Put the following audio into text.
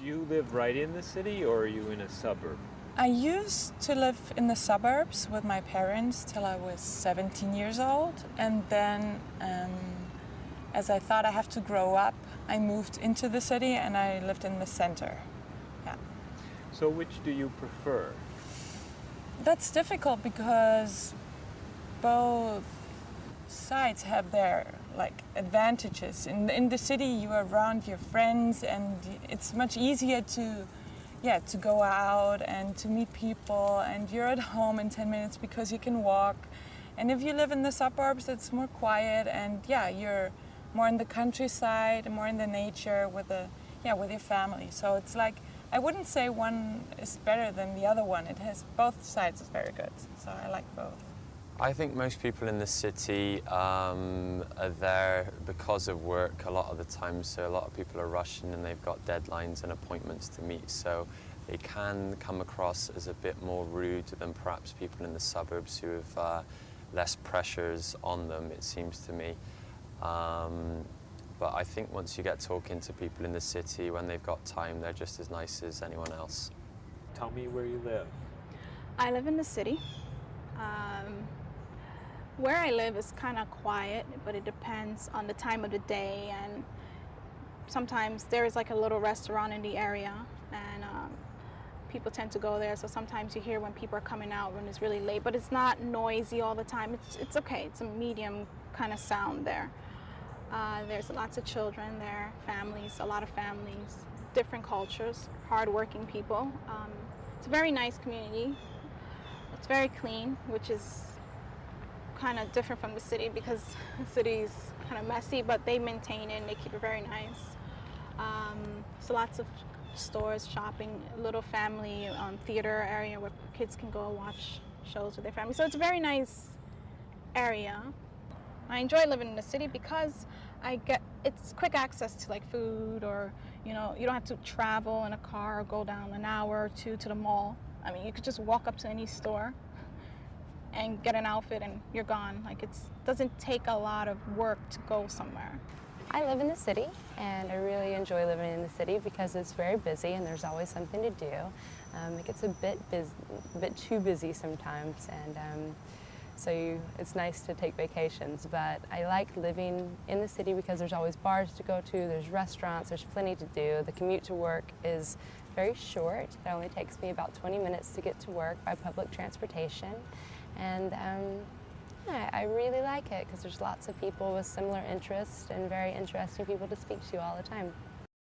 Do you live right in the city or are you in a suburb? I used to live in the suburbs with my parents till I was 17 years old, and then um, as I thought I have to grow up, I moved into the city and I lived in the center. Yeah. So which do you prefer? That's difficult because both sides have their like advantages. In in the city, you are around your friends, and it's much easier to yeah to go out and to meet people, and you're at home in 10 minutes because you can walk. And if you live in the suburbs, it's more quiet, and yeah, you're more in the countryside, more in the nature with the yeah with your family. So it's like I wouldn't say one is better than the other one. It has both sides is very good. So I like both. I think most people in the city um, are there because of work a lot of the time. So a lot of people are rushing and they've got deadlines and appointments to meet. So they can come across as a bit more rude than perhaps people in the suburbs who have uh, less pressures on them, it seems to me. Um, but I think once you get talking to people in the city, when they've got time, they're just as nice as anyone else. Tell me where you live. I live in the city. Um, where I live is kind of quiet, but it depends on the time of the day. And sometimes there is like a little restaurant in the area, and um, people tend to go there. So sometimes you hear when people are coming out when it's really late, but it's not noisy all the time. It's, it's okay. It's a medium kind of sound there. Uh, there's lots of children there, families, a lot of families, different cultures, hardworking people. Um, it's a very nice community. It's very clean, which is kind of different from the city because the city is kind of messy, but they maintain it and they keep it very nice. Um, so lots of stores, shopping, little family um, theater area where kids can go watch shows with their family. So it's a very nice area. I enjoy living in the city because I get it's quick access to like food or you know you don't have to travel in a car or go down an hour or two to the mall. I mean you could just walk up to any store and get an outfit and you're gone. Like it doesn't take a lot of work to go somewhere. I live in the city and I really enjoy living in the city because it's very busy and there's always something to do. Um, it gets a bit, a bit too busy sometimes and um, so you, it's nice to take vacations. But I like living in the city because there's always bars to go to, there's restaurants, there's plenty to do. The commute to work is very short. It only takes me about 20 minutes to get to work by public transportation. And um, yeah, I really like it because there's lots of people with similar interests and very interesting people to speak to all the time.